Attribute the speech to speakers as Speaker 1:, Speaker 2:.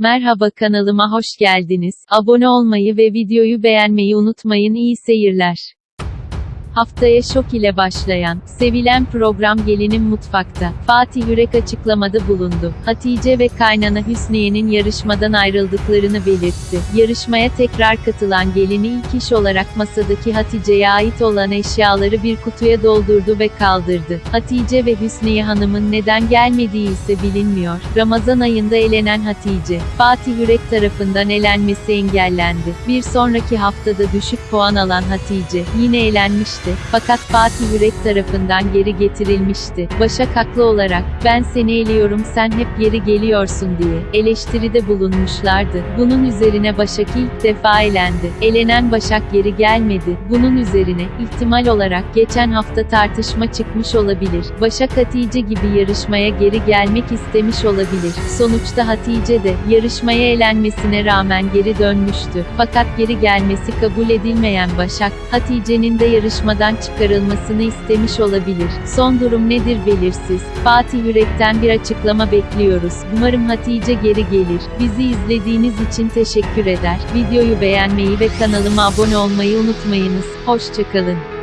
Speaker 1: Merhaba kanalıma hoş geldiniz. Abone olmayı ve videoyu beğenmeyi unutmayın. İyi seyirler. Haftaya şok ile başlayan, sevilen program Gelinin Mutfakta, Fatih Yürek açıklamada bulundu. Hatice ve kaynana Hüsniye'nin yarışmadan ayrıldıklarını belirtti. Yarışmaya tekrar katılan gelini ilk iş olarak masadaki Hatice'ye ait olan eşyaları bir kutuya doldurdu ve kaldırdı. Hatice ve Hüsniye Hanım'ın neden gelmediği ise bilinmiyor. Ramazan ayında elenen Hatice, Fatih Yürek tarafından elenmesi engellendi. Bir sonraki haftada düşük puan alan Hatice, yine elenmişti. Fakat Fatih Yürek tarafından geri getirilmişti. Başak haklı olarak, ben seni eliyorum sen hep geri geliyorsun diye, eleştiride bulunmuşlardı. Bunun üzerine Başak ilk defa elendi. Elenen Başak geri gelmedi. Bunun üzerine, ihtimal olarak, geçen hafta tartışma çıkmış olabilir. Başak Hatice gibi yarışmaya geri gelmek istemiş olabilir. Sonuçta Hatice de, yarışmaya elenmesine rağmen geri dönmüştü. Fakat geri gelmesi kabul edilmeyen Başak, Hatice'nin de yarışmadan çıkarılmasını istemiş olabilir. Son durum nedir belirsiz. Fatih Yürek'ten bir açıklama bekliyoruz. Umarım Hatice geri gelir. Bizi izlediğiniz için teşekkür eder. Videoyu beğenmeyi ve kanalıma abone olmayı unutmayınız. Hoşçakalın.